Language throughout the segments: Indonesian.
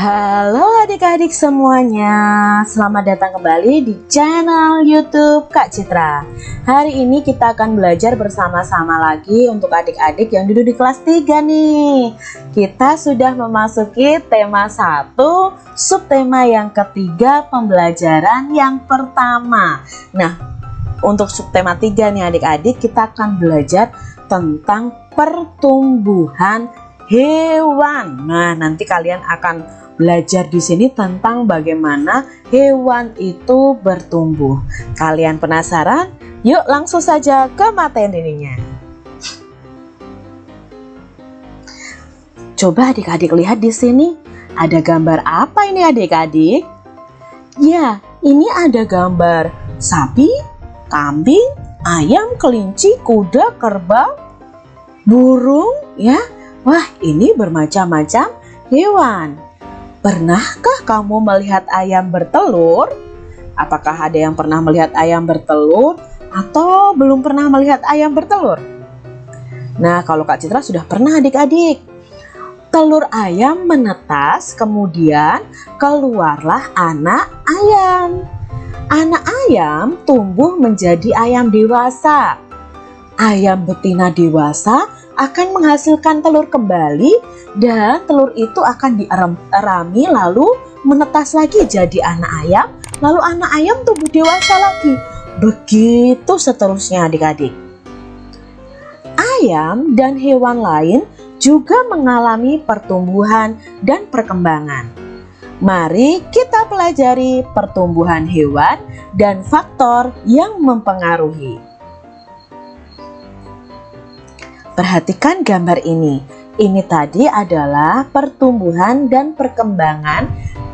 Halo adik-adik semuanya, selamat datang kembali di channel YouTube Kak Citra. Hari ini kita akan belajar bersama-sama lagi untuk adik-adik yang duduk di kelas 3 nih. Kita sudah memasuki tema 1, subtema yang ketiga, pembelajaran yang pertama. Nah, untuk subtema 3 nih adik-adik, kita akan belajar tentang pertumbuhan hewan. Nah, nanti kalian akan belajar di sini tentang bagaimana hewan itu bertumbuh. Kalian penasaran? Yuk langsung saja ke materinya. Coba adik-adik lihat di sini. Ada gambar apa ini adik-adik? Ya, ini ada gambar sapi, kambing, ayam, kelinci, kuda, kerbau, burung, ya. Wah, ini bermacam-macam hewan. Pernahkah kamu melihat ayam bertelur? Apakah ada yang pernah melihat ayam bertelur atau belum pernah melihat ayam bertelur? Nah, kalau Kak Citra sudah pernah adik-adik. Telur ayam menetas, kemudian keluarlah anak ayam. Anak ayam tumbuh menjadi ayam dewasa. Ayam betina dewasa akan menghasilkan telur kembali dan telur itu akan dierami lalu menetas lagi jadi anak ayam. Lalu anak ayam tumbuh dewasa lagi. Begitu seterusnya adik-adik. Ayam dan hewan lain juga mengalami pertumbuhan dan perkembangan. Mari kita pelajari pertumbuhan hewan dan faktor yang mempengaruhi Perhatikan gambar ini. Ini tadi adalah pertumbuhan dan perkembangan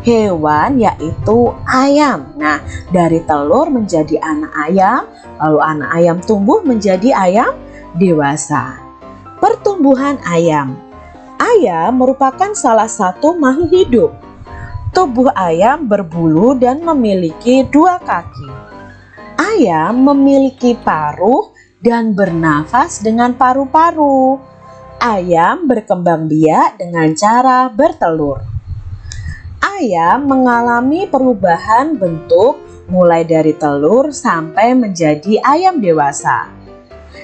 hewan yaitu ayam. Nah, dari telur menjadi anak ayam, lalu anak ayam tumbuh menjadi ayam dewasa. Pertumbuhan ayam. Ayam merupakan salah satu makhluk hidup. Tubuh ayam berbulu dan memiliki dua kaki. Ayam memiliki paruh dan bernafas dengan paru-paru. Ayam berkembang biak dengan cara bertelur. Ayam mengalami perubahan bentuk mulai dari telur sampai menjadi ayam dewasa.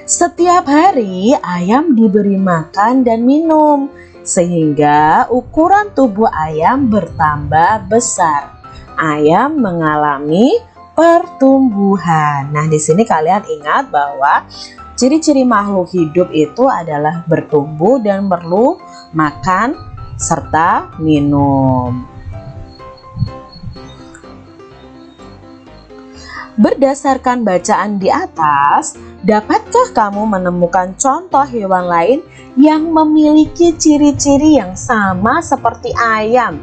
Setiap hari ayam diberi makan dan minum sehingga ukuran tubuh ayam bertambah besar. Ayam mengalami pertumbuhan. Nah, di sini kalian ingat bahwa ciri-ciri makhluk hidup itu adalah bertumbuh dan perlu makan serta minum. Berdasarkan bacaan di atas, dapatkah kamu menemukan contoh hewan lain yang memiliki ciri-ciri yang sama seperti ayam?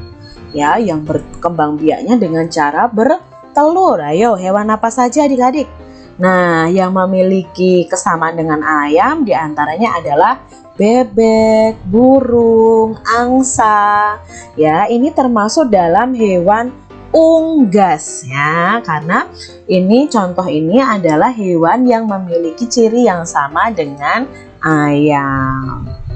Ya, yang berkembang biaknya dengan cara ber telur. Ayo, hewan apa saja adik-adik? Nah, yang memiliki kesamaan dengan ayam di antaranya adalah bebek, burung, angsa. Ya, ini termasuk dalam hewan unggas ya, karena ini contoh ini adalah hewan yang memiliki ciri yang sama dengan ayam.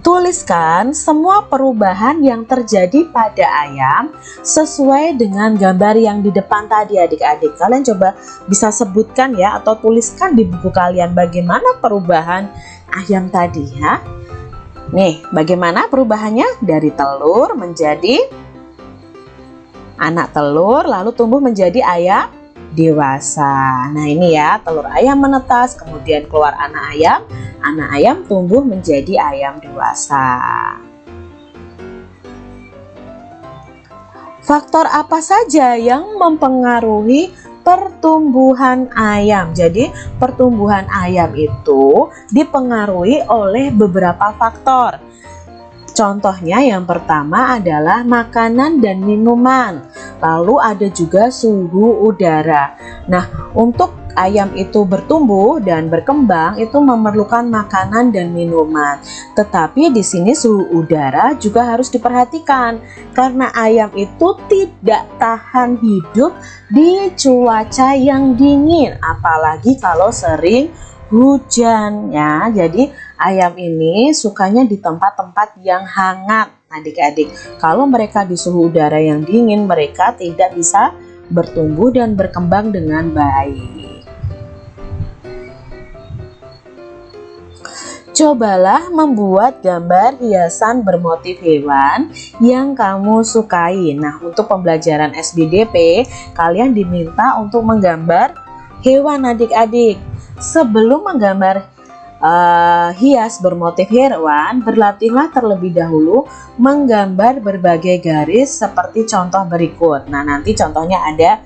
Tuliskan semua perubahan yang terjadi pada ayam sesuai dengan gambar yang di depan tadi adik-adik. Kalian coba bisa sebutkan ya atau tuliskan di buku kalian bagaimana perubahan ayam tadi ya. Nih, bagaimana perubahannya dari telur menjadi anak telur lalu tumbuh menjadi ayam dewasa. Nah, ini ya, telur ayam menetas, kemudian keluar anak ayam anak ayam tumbuh menjadi ayam dewasa. Faktor apa saja yang mempengaruhi pertumbuhan ayam? Jadi, pertumbuhan ayam itu dipengaruhi oleh beberapa faktor. Contohnya yang pertama adalah makanan dan minuman. Lalu ada juga suhu udara. Nah, untuk ayam itu bertumbuh dan berkembang itu memerlukan makanan dan minuman. Tetapi di sini suhu udara juga harus diperhatikan karena ayam itu tidak tahan hidup di cuaca yang dingin apalagi kalau sering hujan ya. Jadi ayam ini sukanya di tempat-tempat yang hangat adik-adik kalau mereka di suhu udara yang dingin mereka tidak bisa bertumbuh dan berkembang dengan baik Cobalah membuat gambar hiasan bermotif hewan yang kamu sukai. Nah, untuk pembelajaran SBDP, kalian diminta untuk menggambar hewan adik-adik. Sebelum menggambar uh, hias bermotif hewan, berlatihlah terlebih dahulu menggambar berbagai garis seperti contoh berikut. Nah, nanti contohnya ada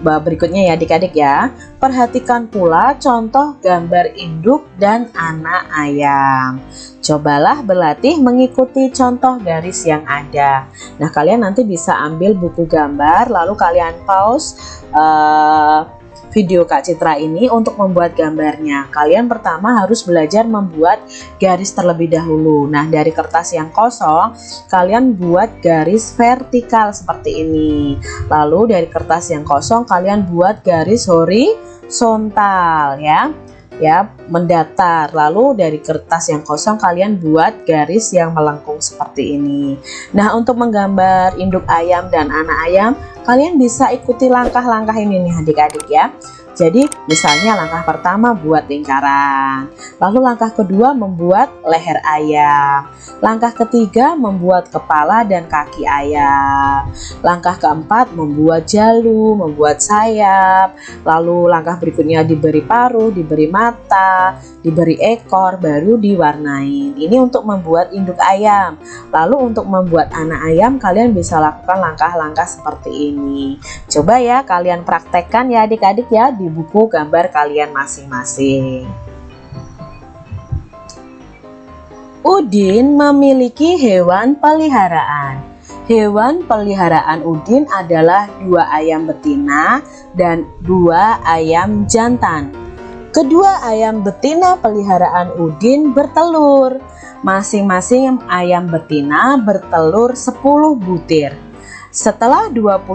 berikutnya ya adik-adik ya. Perhatikan pula contoh gambar induk dan anak ayam. Cobalah berlatih mengikuti contoh garis yang ada. Nah kalian nanti bisa ambil buku gambar lalu kalian pause uh, video Kak Citra ini untuk membuat gambarnya. Kalian pertama harus belajar membuat garis terlebih dahulu. Nah, dari kertas yang kosong, kalian buat garis vertikal seperti ini. Lalu dari kertas yang kosong, kalian buat garis horizontal ya ya mendatar. Lalu dari kertas yang kosong kalian buat garis yang melengkung seperti ini. Nah untuk menggambar induk ayam dan anak ayam kalian bisa ikuti langkah-langkah ini nih adik-adik ya jadi misalnya langkah pertama buat lingkaran, lalu langkah kedua membuat leher ayam, langkah ketiga membuat kepala dan kaki ayam, langkah keempat membuat jalu, membuat sayap, lalu langkah berikutnya diberi paruh, diberi mata, diberi ekor, baru diwarnai. Ini untuk membuat induk ayam. Lalu untuk membuat anak ayam kalian bisa lakukan langkah-langkah seperti ini. Coba ya kalian praktekkan ya adik-adik ya di buku gambar kalian masing-masing. Udin memiliki hewan peliharaan. Hewan peliharaan Udin adalah dua ayam betina dan dua ayam jantan. Kedua ayam betina peliharaan Udin bertelur. Masing-masing ayam betina bertelur 10 butir. Setelah 21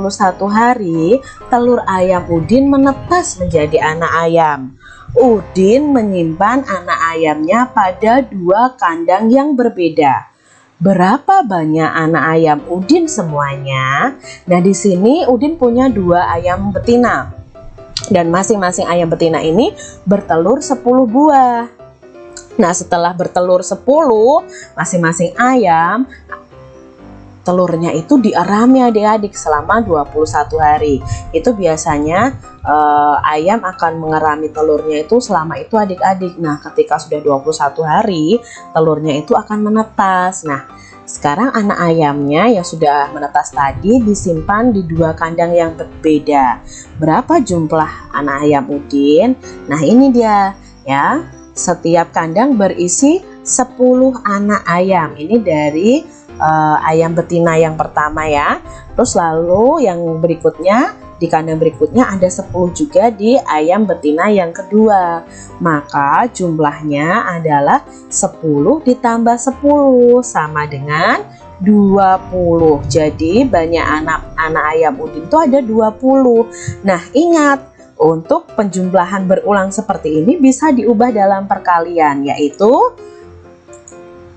hari, telur ayam Udin menetas menjadi anak ayam. Udin menyimpan anak ayamnya pada dua kandang yang berbeda. Berapa banyak anak ayam Udin semuanya? Nah, di sini Udin punya dua ayam betina. Dan masing-masing ayam betina ini bertelur 10 buah. Nah, setelah bertelur 10, masing-masing ayam telurnya itu diarami adik-adik selama 21 hari. Itu biasanya uh, ayam akan mengerami telurnya itu selama itu adik-adik. Nah ketika sudah 21 hari telurnya itu akan menetas. Nah sekarang anak ayamnya yang sudah menetas tadi disimpan di dua kandang yang berbeda. Berapa jumlah anak ayam udin? Nah ini dia ya. Setiap kandang berisi 10 anak ayam. Ini dari uh, ayam betina yang pertama ya. Terus lalu yang berikutnya di kandang berikutnya ada 10 juga di ayam betina yang kedua. Maka jumlahnya adalah 10 ditambah 10 sama dengan 20 jadi banyak anak-anak ayam udin itu ada 20 nah ingat untuk penjumlahan berulang seperti ini bisa diubah dalam perkalian yaitu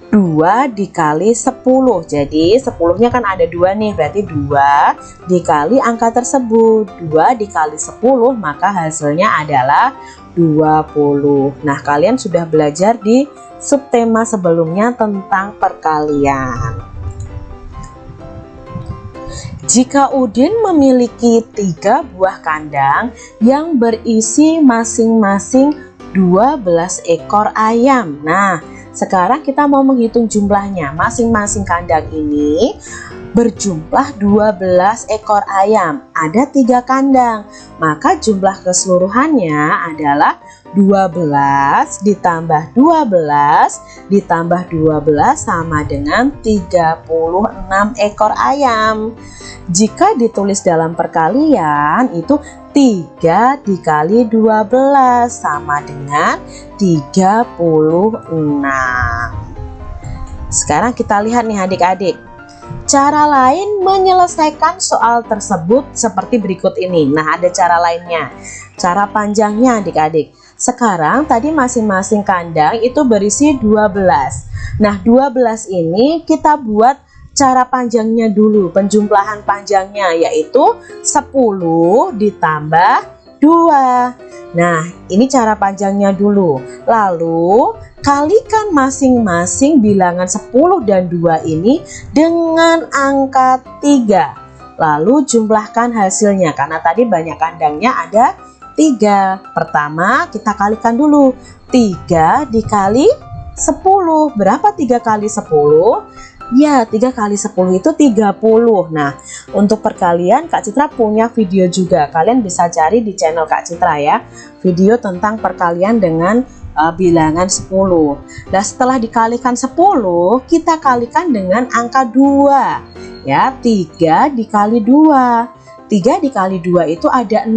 2 dikali 10 jadi 10 nya kan ada dua nih berarti 2 dikali angka tersebut. 2 dikali 10 maka hasilnya adalah 20 nah kalian sudah belajar di subtema sebelumnya tentang perkalian. Jika Udin memiliki tiga buah kandang yang berisi masing-masing 12 ekor ayam. Nah sekarang kita mau menghitung jumlahnya. Masing-masing kandang ini berjumlah 12 ekor ayam. Ada tiga kandang. Maka jumlah keseluruhannya adalah 12 ditambah 12 ditambah 12 sama dengan 36 ekor ayam. Jika ditulis dalam perkalian itu 3 dikali 12 sama dengan 36 Sekarang kita lihat nih adik-adik. Cara lain menyelesaikan soal tersebut seperti berikut ini. Nah ada cara lainnya. Cara panjangnya adik-adik sekarang tadi masing-masing kandang itu berisi 12 nah 12 ini kita buat cara panjangnya dulu penjumlahan panjangnya yaitu 10 ditambah 2 nah ini cara panjangnya dulu. Lalu kalikan masing-masing bilangan 10 dan 2 ini dengan angka 3 lalu jumlahkan hasilnya karena tadi banyak kandangnya ada 3 pertama kita kalikan dulu 3 dikali 10 berapa 3 kali 10 Ya, 3 kali 10 itu 30. Nah, untuk perkalian Kak Citra punya video juga. Kalian bisa cari di channel Kak Citra ya. Video tentang perkalian dengan uh, bilangan 10. Nah, setelah dikalikan 10, kita kalikan dengan angka 2. Ya, 3 dikali 2. 3 dikali 2 itu ada 6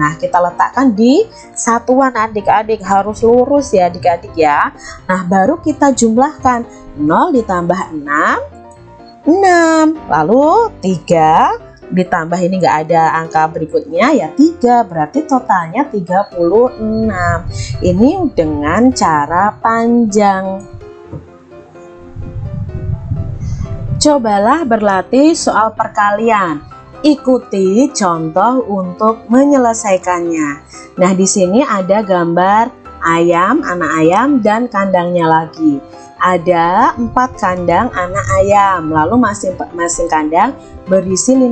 Nah kita letakkan di satuan adik-adik harus lurus ya adik-adik ya. Nah baru kita jumlahkan. 0 ditambah 6 6 lalu 3 ditambah ini enggak ada angka berikutnya ya 3 berarti totalnya 36 ini dengan cara panjang. Cobalah berlatih soal perkalian ikuti contoh untuk menyelesaikannya. Nah di sini ada gambar ayam anak ayam dan kandangnya lagi. Ada empat kandang anak ayam lalu masing-masing kandang berisi 15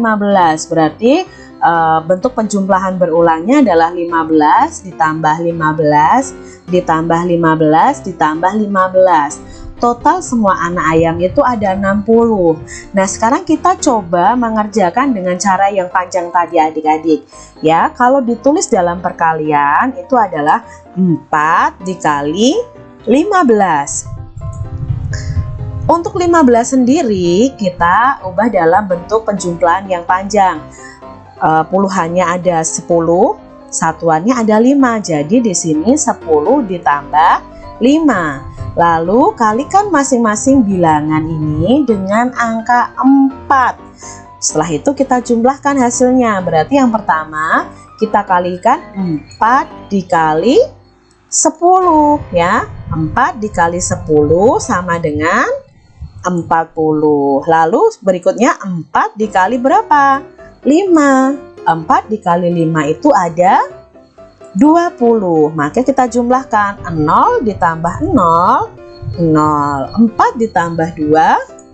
berarti e, bentuk penjumlahan berulangnya adalah 15 ditambah 15 ditambah 15 ditambah 15 total semua anak ayam itu ada 60 nah sekarang kita coba mengerjakan dengan cara yang panjang tadi adik-adik ya kalau ditulis dalam perkalian itu adalah 4 dikali 15 untuk 15 sendiri kita ubah dalam bentuk penjumlahan yang panjang. Uh, puluhannya ada 10, satuannya ada 5. Jadi di sini 10 ditambah 5. Lalu kalikan masing-masing bilangan ini dengan angka 4. Setelah itu kita jumlahkan hasilnya. Berarti yang pertama kita kalikan 4 dikali 10 ya. 4 dikali 10 sama dengan 40 lalu berikutnya 4 dikali berapa 5 4 dikali 5 itu ada 20 maka kita jumlahkan 0 ditambah 0 0 4 ditambah 2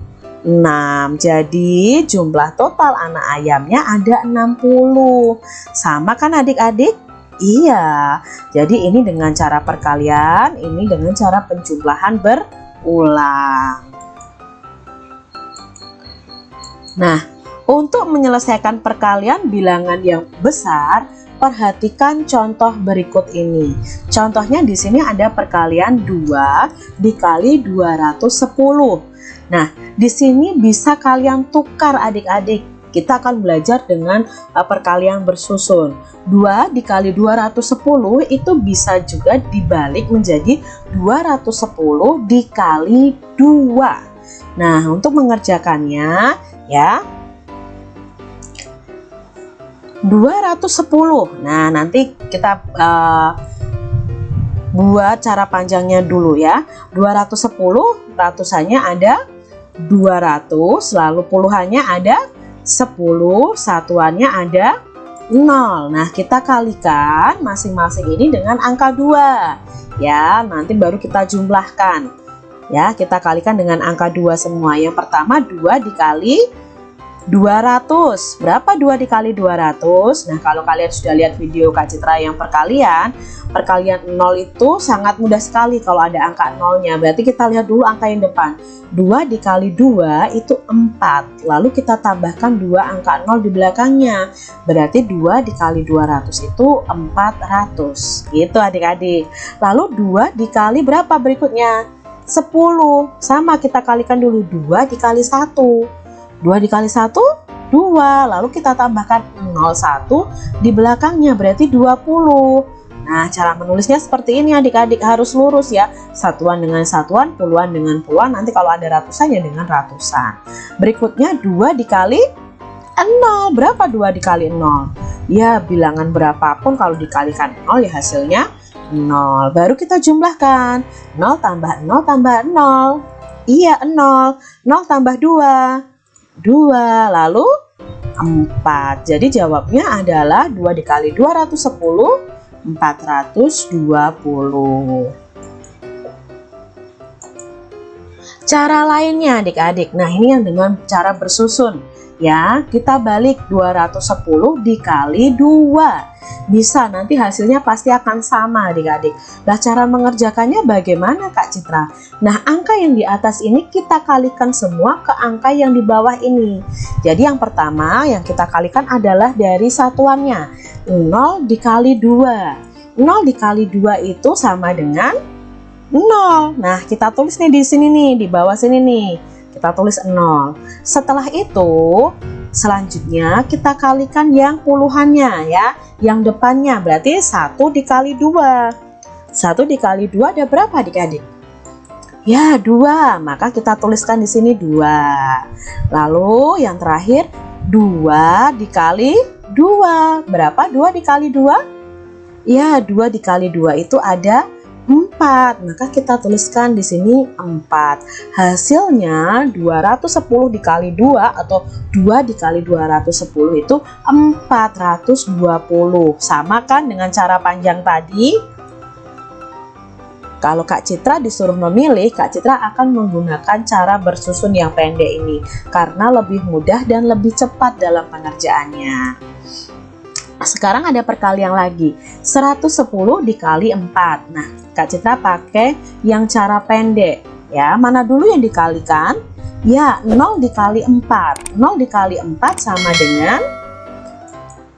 6 jadi jumlah total anak ayamnya ada 60 sama kan adik-adik? Iya. Jadi ini dengan cara perkalian ini dengan cara penjumlahan berulang. Nah, untuk menyelesaikan perkalian bilangan yang besar, perhatikan contoh berikut ini. Contohnya di sini ada perkalian 2 dikali 210. Nah, di sini bisa kalian tukar adik-adik. Kita akan belajar dengan uh, perkalian bersusun. 2 dikali 210 itu bisa juga dibalik menjadi 210 dikali 2. Nah, untuk mengerjakannya ya 210 nah nanti kita uh, buat cara panjangnya dulu ya. 210 ratusannya ada 200 lalu puluhannya ada 10 satuannya ada 0 nah kita kalikan masing-masing ini dengan angka 2 ya nanti baru kita jumlahkan. Ya kita kalikan dengan angka 2 semua. Yang pertama 2 dikali 200 berapa 2 dikali 200 nah kalau kalian sudah lihat video Kak Citra yang perkalian perkalian 0 itu sangat mudah sekali kalau ada angka 0 nya berarti kita lihat dulu angka yang depan. 2 dikali 2 itu 4 lalu kita tambahkan 2 angka 0 di belakangnya. Berarti 2 dikali 200 itu 400 gitu adik-adik. Lalu 2 dikali berapa berikutnya? 10 sama kita kalikan dulu. 2 dikali 1 2 dikali 1 2 lalu kita tambahkan 01 di belakangnya berarti 20 Nah cara menulisnya seperti ini adik-adik harus lurus ya satuan dengan satuan puluhan dengan puluhan nanti kalau ada ratusan ya dengan ratusan berikutnya 2 dikali 0 berapa 2 dikali 0 ya bilangan berapapun kalau dikalikan 0 ya hasilnya 0. Baru kita jumlahkan. 0 tambah 0 tambah 0. Iya, 0. 0 tambah 2. 2. Lalu 4. Jadi jawabnya adalah 2 dikali 210, 420. Cara lainnya adik-adik. Nah, ini yang dengan cara bersusun. Ya, kita balik 210 dikali 2. Bisa, nanti hasilnya pasti akan sama adik-adik. Nah, cara mengerjakannya bagaimana Kak Citra? Nah, angka yang di atas ini kita kalikan semua ke angka yang di bawah ini. Jadi yang pertama yang kita kalikan adalah dari satuannya. 0 dikali 2. 0 dikali 2 itu sama dengan 0. Nah, kita tulis nih di sini nih, di bawah sini nih. Kita tulis 0. Setelah itu, selanjutnya kita kalikan yang puluhannya ya. Yang depannya berarti 1 dikali 2. 1 dikali 2 ada berapa adik-adik? Ya, 2. Maka kita tuliskan di sini 2. Lalu yang terakhir 2 dikali 2. Berapa 2 dikali 2? Ya, 2 dikali 2 itu ada 4 maka kita tuliskan di sini 4 hasilnya 210 dikali 2 atau 2 dikali 210 itu 420 sama kan dengan cara panjang tadi? Kalau Kak Citra disuruh memilih, Kak Citra akan menggunakan cara bersusun yang pendek ini. Karena lebih mudah dan lebih cepat dalam pengerjaannya. Sekarang ada perkalian lagi, 110 dikali 4. Nah, Kak Citra pakai yang cara pendek. Ya, mana dulu yang dikalikan? Ya, 0 dikali 4. 0 dikali 4 sama dengan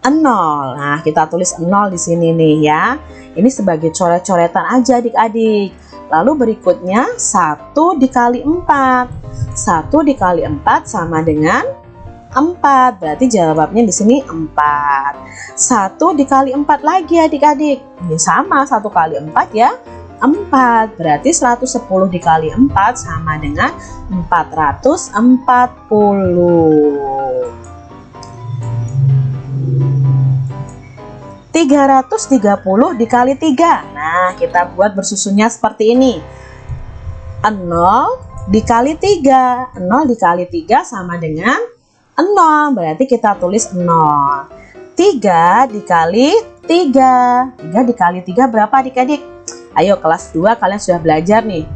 0. Nah, kita tulis 0 di sini nih ya. Ini sebagai coret-coretan aja adik-adik. Lalu berikutnya 1 dikali 4. 1 dikali 4 sama dengan 4. Berarti jawabnya di sini 4. 1 dikali 4 lagi adik-adik. Ya sama, 1 kali 4 ya. 4. Berarti 110 dikali 4 sama dengan 440. 330 dikali 3 Nah kita buat bersusunnya seperti ini 0 dikali 3 0 dikali 3 sama dengan 0 berarti kita tulis 0 3 dikali 3 3 dikali 3 berapa adik-adik? Ayo kelas 2 kalian sudah belajar nih.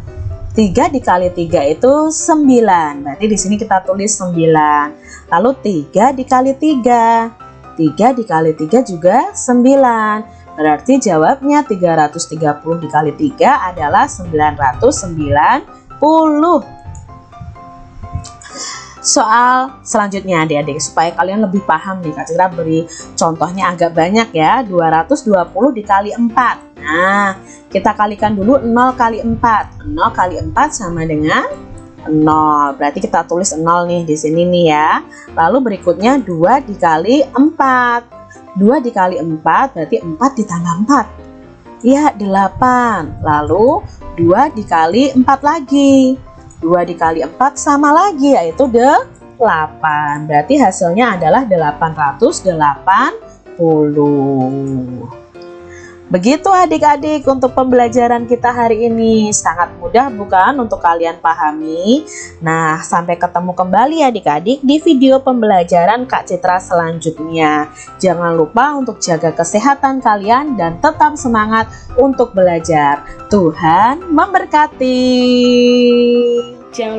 3 dikali 3 itu 9 berarti di sini kita tulis 9 lalu 3 dikali 3 3 dikali 3 juga 9 berarti jawabnya 330 dikali 3 adalah 990 soal selanjutnya adik-adik supaya kalian lebih paham nih Kak Citra beri contohnya agak banyak ya 220 dikali 4 nah kita kalikan dulu 0 kali 4 0 kali 4 sama dengan 0 berarti kita tulis 0 nih di sini nih ya. Lalu berikutnya 2 dikali 4 2 dikali 4 berarti 4 ditambah 4 ya 8 lalu 2 dikali 4 lagi 2 dikali 4 sama lagi yaitu 8 berarti hasilnya adalah 880 Begitu adik-adik untuk pembelajaran kita hari ini. Sangat mudah bukan? Untuk kalian pahami. Nah sampai ketemu kembali adik-adik di video pembelajaran Kak Citra selanjutnya. Jangan lupa untuk jaga kesehatan kalian dan tetap semangat untuk belajar. Tuhan memberkati. Jangan